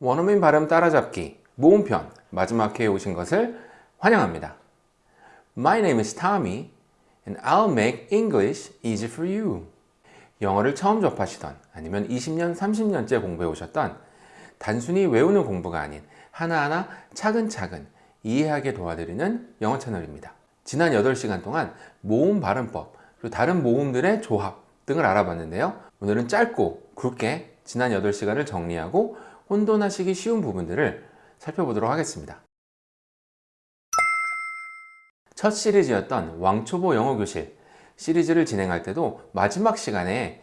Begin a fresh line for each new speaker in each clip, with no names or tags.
원어민 발음 따라잡기 모음편 마지막 회에 오신 것을 환영합니다. My name is Tommy and I'll make English easy for you. 영어를 처음 접하시던 아니면 20년, 30년째 공부해 오셨던 단순히 외우는 공부가 아닌 하나하나 차근차근 이해하게 도와드리는 영어 채널입니다. 지난 8시간 동안 모음 발음법 그리고 다른 모음들의 조합 등을 알아봤는데요. 오늘은 짧고 굵게 지난 8시간을 정리하고 혼돈하시기 쉬운 부분들을 살펴보도록 하겠습니다. 첫 시리즈였던 왕초보 영어교실 시리즈를 진행할 때도 마지막 시간에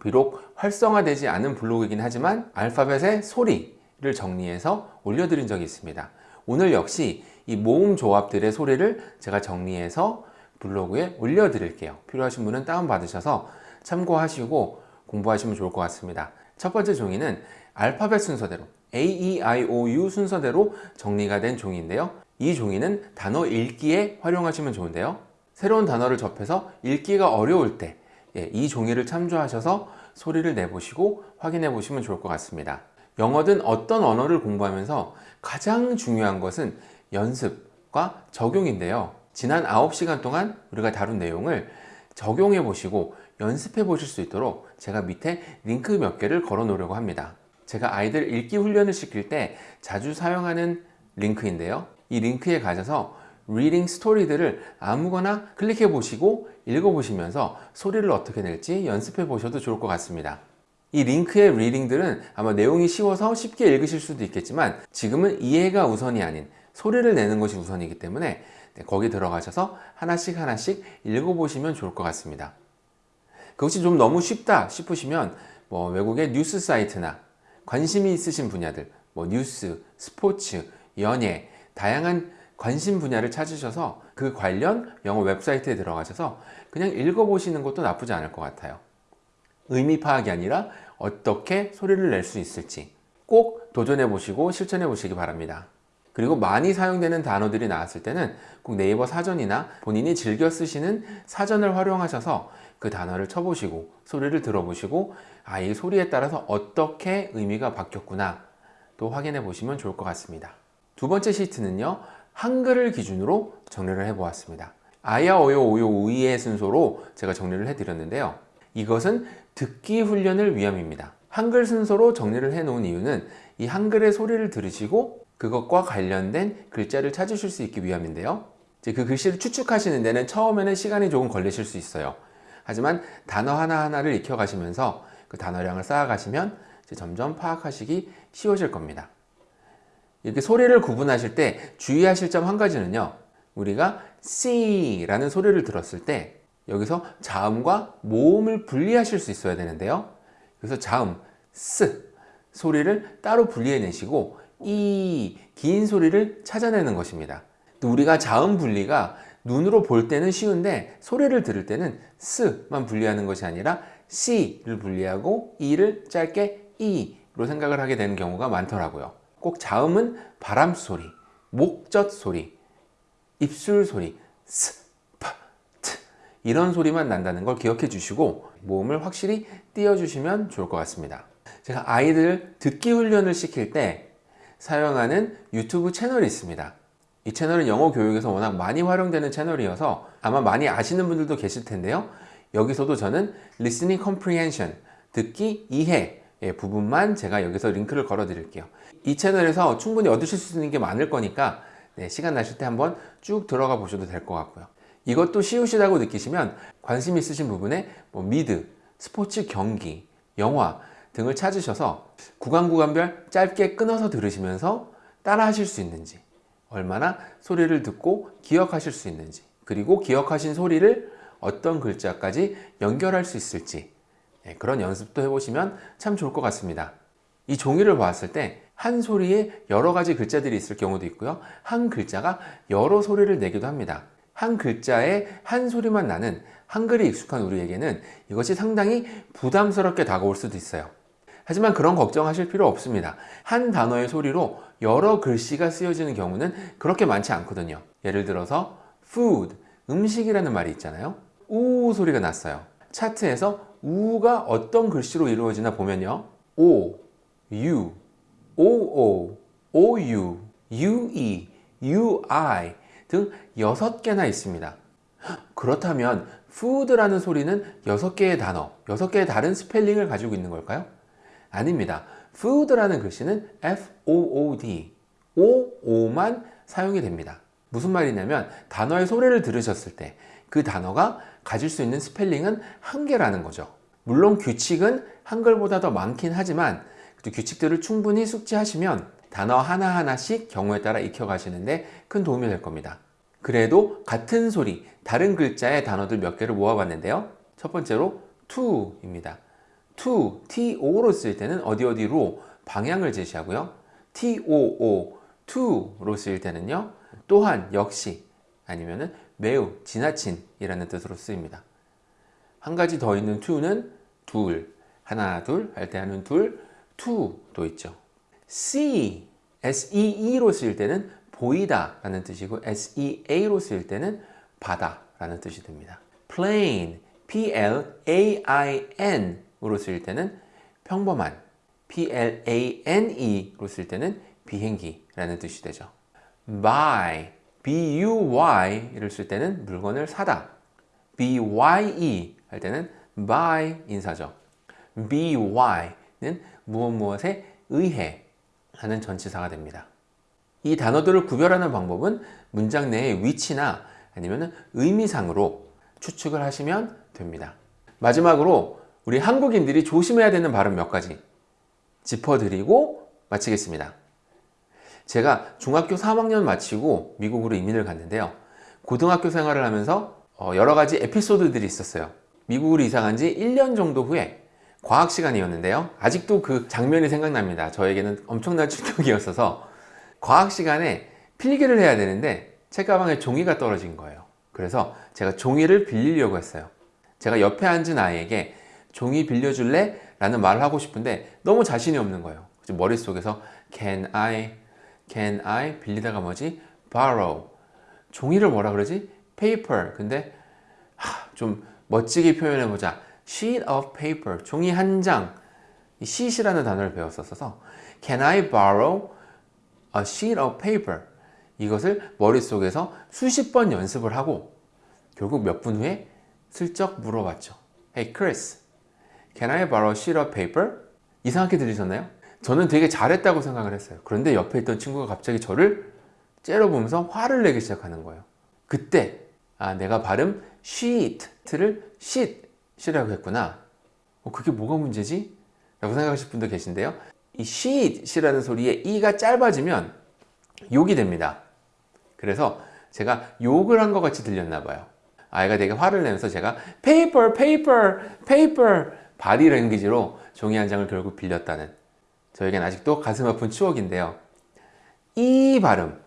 비록 활성화되지 않은 블로그이긴 하지만 알파벳의 소리를 정리해서 올려드린 적이 있습니다. 오늘 역시 이 모음 조합들의 소리를 제가 정리해서 블로그에 올려드릴게요. 필요하신 분은 다운받으셔서 참고하시고 공부하시면 좋을 것 같습니다. 첫 번째 종이는 알파벳 순서대로 A, E, I, O, U 순서대로 정리가 된 종이인데요. 이 종이는 단어 읽기에 활용하시면 좋은데요. 새로운 단어를 접해서 읽기가 어려울 때 이 종이를 참조하셔서 소리를 내보시고 확인해 보시면 좋을 것 같습니다. 영어든 어떤 언어를 공부하면서 가장 중요한 것은 연습과 적용인데요. 지난 9시간 동안 우리가 다룬 내용을 적용해 보시고 연습해 보실 수 있도록 제가 밑에 링크 몇 개를 걸어 놓으려고 합니다. 제가 아이들 읽기 훈련을 시킬 때 자주 사용하는 링크인데요. 이 링크에 가셔서 reading story들을 아무거나 클릭해 보시고 읽어 보시면서 소리를 어떻게 낼지 연습해 보셔도 좋을 것 같습니다. 이 링크의 reading들은 아마 내용이 쉬워서 쉽게 읽으실 수도 있겠지만 지금은 이해가 우선이 아닌 소리를 내는 것이 우선이기 때문에 거기 들어가셔서 하나씩 하나씩 읽어보시면 좋을 것 같습니다. 그것이 좀 너무 쉽다 싶으시면 뭐 외국의 뉴스 사이트나 관심이 있으신 분야들 뭐 뉴스, 스포츠, 연예 다양한 관심 분야를 찾으셔서 그 관련 영어 웹사이트에 들어가셔서 그냥 읽어보시는 것도 나쁘지 않을 것 같아요. 의미 파악이 아니라 어떻게 소리를 낼 수 있을지 꼭 도전해 보시고 실천해 보시기 바랍니다. 그리고 많이 사용되는 단어들이 나왔을 때는 꼭 네이버 사전이나 본인이 즐겨 쓰시는 사전을 활용하셔서 그 단어를 쳐보시고 소리를 들어보시고 아, 이 소리에 따라서 어떻게 의미가 바뀌었구나 또 확인해 보시면 좋을 것 같습니다. 두 번째 시트는요. 한글을 기준으로 정리를 해 보았습니다. 아야, 어요, 오요, 우이의 순서로 제가 정리를 해 드렸는데요. 이것은 듣기 훈련을 위함입니다. 한글 순서로 정리를 해 놓은 이유는 이 한글의 소리를 들으시고 그것과 관련된 글자를 찾으실 수 있기 위함인데요. 그 글씨를 추측하시는 데는 처음에는 시간이 조금 걸리실 수 있어요. 하지만 단어 하나하나를 익혀가시면서 그 단어량을 쌓아가시면 점점 파악하시기 쉬워질 겁니다. 이렇게 소리를 구분하실 때 주의하실 점 한 가지는요. 우리가 C라는 소리를 들었을 때 여기서 자음과 모음을 분리하실 수 있어야 되는데요. 그래서 자음 S 소리를 따로 분리해 내시고 이 긴 소리를 찾아내는 것입니다. 또 우리가 자음 분리가 눈으로 볼 때는 쉬운데 소리를 들을 때는 S만 분리하는 것이 아니라 C를 분리하고 E를 짧게 E로 생각을 하게 되는 경우가 많더라고요. 꼭 자음은 바람 소리, 목젖 소리, 입술 소리, 스, 파, 트 이런 소리만 난다는 걸 기억해 주시고 모음을 확실히 띄워주시면 좋을 것 같습니다. 제가 아이들 듣기 훈련을 시킬 때 사용하는 유튜브 채널이 있습니다. 이 채널은 영어 교육에서 워낙 많이 활용되는 채널이어서 아마 많이 아시는 분들도 계실 텐데요. 여기서도 저는 listening comprehension, 듣기 이해 부분만 제가 여기서 링크를 걸어 드릴게요. 이 채널에서 충분히 얻으실 수 있는 게 많을 거니까 네, 시간 나실 때 한번 쭉 들어가 보셔도 될 것 같고요. 이것도 쉬우시다고 느끼시면 관심 있으신 부분에 뭐 미드, 스포츠 경기, 영화 등을 찾으셔서 구간 구간별 짧게 끊어서 들으시면서 따라 하실 수 있는지 얼마나 소리를 듣고 기억하실 수 있는지 그리고 기억하신 소리를 어떤 글자까지 연결할 수 있을지 네, 그런 연습도 해보시면 참 좋을 것 같습니다. 이 종이를 보았을 때 한 소리에 여러 가지 글자들이 있을 경우도 있고요. 한 글자가 여러 소리를 내기도 합니다. 한 글자에 한 소리만 나는 한글이 익숙한 우리에게는 이것이 상당히 부담스럽게 다가올 수도 있어요. 하지만 그런 걱정하실 필요 없습니다. 한 단어의 소리로 여러 글씨가 쓰여지는 경우는 그렇게 많지 않거든요. 예를 들어서 food, 음식이라는 말이 있잖아요. 우 소리가 났어요. 차트에서 우가 어떤 글씨로 이루어지나 보면요. O, U, OO, OU, UE, UI 등 6개나 있습니다. 그렇다면 food라는 소리는 6개의 단어, 6개의 다른 스펠링을 가지고 있는 걸까요? 아닙니다. Food라는 글씨는 F-O-O-D, O-O만 사용이 됩니다. 무슨 말이냐면 단어의 소리를 들으셨을 때 그 단어가 가질 수 있는 스펠링은 한 개라는 거죠. 물론 규칙은 한글보다 더 많긴 하지만 그 규칙들을 충분히 숙지하시면 단어 하나하나씩 경우에 따라 익혀가시는데 큰 도움이 될 겁니다. 그래도 같은 소리, 다른 글자의 단어들 몇 개를 모아봤는데요. 첫 번째로 to입니다. To, to로 쓸 때는 어디 어디로 방향을 제시하고요. too, to로 쓸 때는요. 또한, 역시, 아니면은 매우, 지나친 이라는 뜻으로 쓰입니다. 한 가지 더 있는 to는 둘, 하나, 둘 할 때 하는 둘, to도 있죠. see, see로 쓸 때는 보이다 라는 뜻이고 sea로 쓸 때는 바다 라는 뜻이 됩니다. plain, p-l-a-i-n 으로 쓸 때는 평범한, p-l-a-n-e로 쓸 때는 비행기 라는 뜻이 되죠. buy, b-u-y를 쓸 때는 물건을 사다, b-y-e 할 때는 by 인사죠. by는 무엇 무엇에 의해 하는 전치사가 됩니다. 이 단어들을 구별하는 방법은 문장 내의 위치나 아니면 의미상으로 추측을 하시면 됩니다. 마지막으로 우리 한국인들이 조심해야 되는 발음 몇 가지 짚어드리고 마치겠습니다. 제가 중학교 3학년 마치고 미국으로 이민을 갔는데요. 고등학교 생활을 하면서 어, 여러 가지 에피소드들이 있었어요. 미국으로 이사 간 지 1년 정도 후에 과학 시간이었는데요. 아직도 그 장면이 생각납니다. 저에게는 엄청난 충격이었어서 과학 시간에 필기를 해야 되는데 책가방에 종이가 떨어진 거예요. 그래서 제가 종이를 빌리려고 했어요. 제가 옆에 앉은 아이에게 종이 빌려줄래? 라는 말을 하고 싶은데 너무 자신이 없는 거예요. 머릿속에서 can I, can I 빌리다가 뭐지? borrow 종이를 뭐라 그러지? paper 근데 하, 좀 멋지게 표현해보자 sheet of paper 종이 한장 sheet이라는 단어를 배웠었어서 can I borrow a sheet of paper 이것을 머릿속에서 수십 번 연습을 하고 결국 몇 분 후에 슬쩍 물어봤죠 Hey Chris, can I borrow sheet of paper? 이상하게 들리셨나요? 저는 되게 잘했다고 생각을 했어요. 그런데 옆에 있던 친구가 갑자기 저를 째려보면서 화를 내기 시작하는 거예요. 그때 아 내가 발음 sheet를 sheet이라고 했구나. 어, 그게 뭐가 문제지? 라고 생각하실 분도 계신데요. 이 sheet이라는 소리에 이가 짧아지면 욕이 됩니다. 그래서 제가 욕을 한 것 같이 들렸나 봐요. 아이가 되게 화를 내면서 제가 paper, paper, paper 바디 랭귀지로 종이 한 장을 결국 빌렸다는 저에겐 아직도 가슴 아픈 추억인데요 이 발음과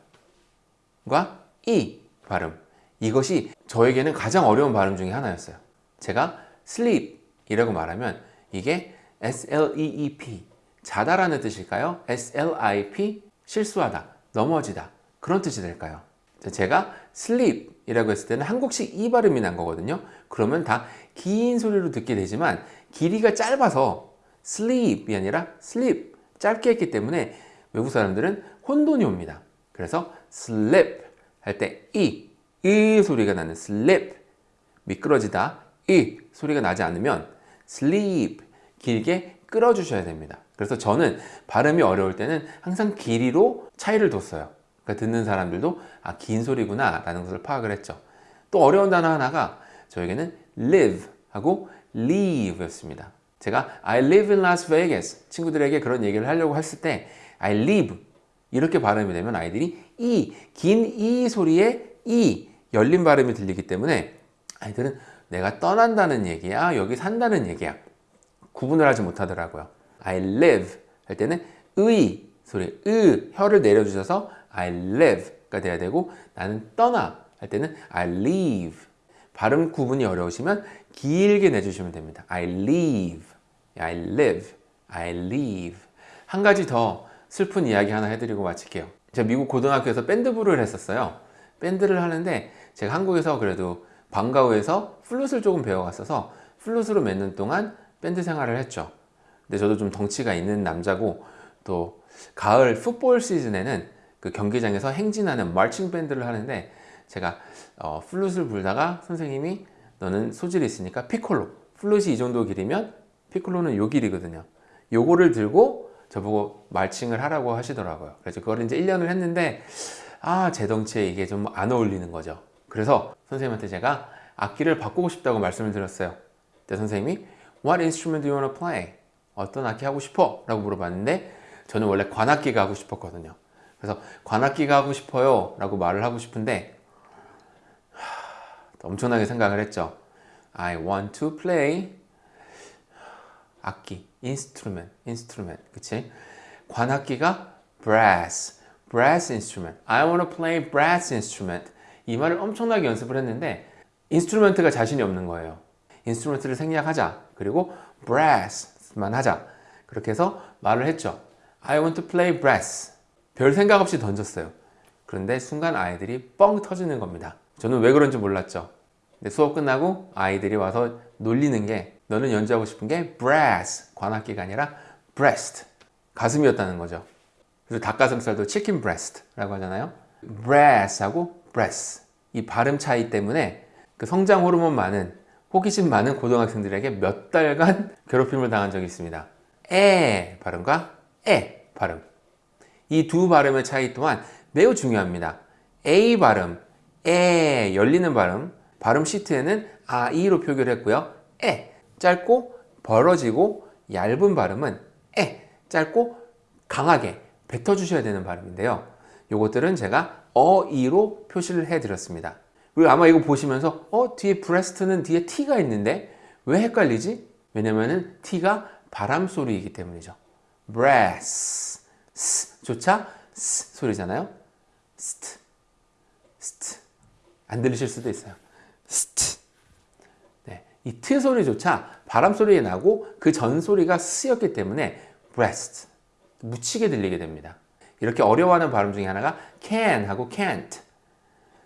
이 발음 이것이 저에게는 가장 어려운 발음 중에 하나였어요 제가 sleep 이라고 말하면 이게 S-L-E-E-P 자다라는 뜻일까요? S-L-I-P 실수하다, 넘어지다 그런 뜻이 될까요? 제가 sleep 이라고 했을 때는 한국식 이 발음이 난 거거든요 그러면 다 긴 소리로 듣게 되지만 길이가 짧아서 sleep이 아니라 sleep 짧게 했기 때문에 외국 사람들은 혼돈이 옵니다. 그래서 sleep 할 때 이, 이 소리가 나는 sleep 미끄러지다 이 소리가 나지 않으면 sleep 길게 끌어주셔야 됩니다. 그래서 저는 발음이 어려울 때는 항상 길이로 차이를 뒀어요. 그러니까 듣는 사람들도 아 긴 소리구나 라는 것을 파악을 했죠. 또 어려운 단어 하나가 저에게는 live 하고 leave 였습니다. 제가 I live in Las Vegas. 친구들에게 그런 얘기를 하려고 했을 때 I live 이렇게 발음이 되면 아이들이 이, 긴 이 소리에 이 열린 발음이 들리기 때문에 아이들은 내가 떠난다는 얘기야 여기 산다는 얘기야 구분을 하지 못하더라고요. I live 할 때는 의 소리 으 혀를 내려주셔서 I live가 돼야 되고 나는 떠나 할 때는 I leave 발음 구분이 어려우시면 길게 내주시면 됩니다. I leave. I live. I leave. 한 가지 더 슬픈 이야기 하나 해드리고 마칠게요. 제가 미국 고등학교에서 밴드부를 했었어요. 밴드를 하는데 제가 한국에서 그래도 방과후에서 플룻을 조금 배워갔어서 플룻으로 몇 년 동안 밴드 생활을 했죠. 근데 저도 좀 덩치가 있는 남자고 또 가을 풋볼 시즌에는 그 경기장에서 행진하는 marching band를 하는데 제가 어, 플룻을 불다가 선생님이 너는 소질이 있으니까 피콜로. 플룻이 이 정도 길이면 피콜로는 요 길이거든요. 요거를 들고 저보고 marching을 하라고 하시더라고요. 그래서 그걸 이제 1년을 했는데 아제 덩치에 이게 좀 안 어울리는 거죠. 그래서 선생님한테 제가 악기를 바꾸고 싶다고 말씀을 드렸어요. 그때 선생님이 What instrument do you want to play? 어떤 악기 하고 싶어? 라고 물어봤는데 저는 원래 관악기가 하고 싶었거든요. 그래서 관악기가 하고 싶어요 라고 말을 하고 싶은데 하, 엄청나게 생각을 했죠. I want to play 악기, instrument, instrument 그치? 관악기가 brass, brass instrument. I want to play brass instrument. 이 말을 엄청나게 연습을 했는데 instrument가 자신이 없는 거예요. instrument를 생략하자. 그리고 brass만 하자. 그렇게 해서 말을 했죠. I want to play brass. 별 생각 없이 던졌어요. 그런데 순간 아이들이 뻥 터지는 겁니다. 저는 왜 그런지 몰랐죠 수업 끝나고 아이들이 와서 놀리는 게 너는 연주하고 싶은 게 brass 관악기가 아니라 breast 가슴이었다는 거죠. 그래서 닭가슴살도 chicken breast라고 하잖아요. brass하고 breast 이 발음 차이 때문에 그 성장 호르몬 많은 호기심 많은 고등학생들에게 몇 달간 괴롭힘을 당한 적이 있습니다. 에 발음과 에 발음. 이 두 발음의 차이 또한 매우 중요합니다. A 발음, 에 열리는 발음 발음 시트에는 아, 이로 표기를 했고요. 에 짧고 벌어지고 얇은 발음은 에 짧고 강하게 뱉어주셔야 되는 발음인데요. 요것들은 제가 어이로 표시를 해 드렸습니다. 그리고 아마 이거 보시면서 어 뒤에 브레스트는 뒤에 T가 있는데 왜 헷갈리지? 왜냐면은 T가 바람 소리이기 때문이죠. breath 조차 스 소리잖아요. 스트 스트. 안 들리실 수도 있어요 스트. 네, 이 트 소리조차 바람 소리에 나고 그 전 소리가 스였기 때문에 breast 묻히게 들리게 됩니다. 이렇게 어려워하는 발음 중에 하나가 can 하고 can't.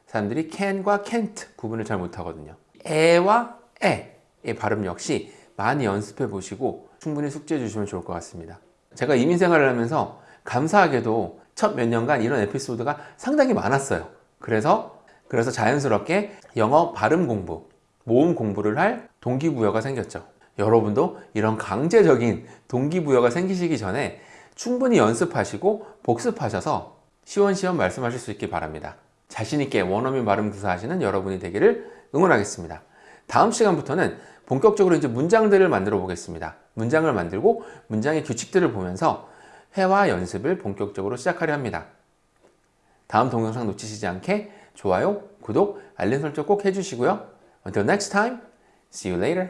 사람들이 can과 can't 구분을 잘 못하거든요. 에와 에의 발음 역시 많이 연습해 보시고 충분히 숙지해 주시면 좋을 것 같습니다. 제가 이민 생활을 하면서 감사하게도 첫 몇 년간 이런 에피소드가 상당히 많았어요. 그래서 그래서 자연스럽게 영어 발음 공부 모음 공부를 할 동기부여가 생겼죠. 여러분도 이런 강제적인 동기부여가 생기시기 전에 충분히 연습하시고 복습하셔서 시원시원 말씀하실 수 있기 바랍니다. 자신있게 원어민 발음 구사하시는 여러분이 되기를 응원하겠습니다. 다음 시간부터는 본격적으로 이제 문장들을 만들어 보겠습니다. 문장을 만들고 문장의 규칙들을 보면서 회화 연습을 본격적으로 시작하려 합니다. 다음 동영상 놓치시지 않게 좋아요, 구독, 알림 설정 꼭 해주시고요 Until next time, see you later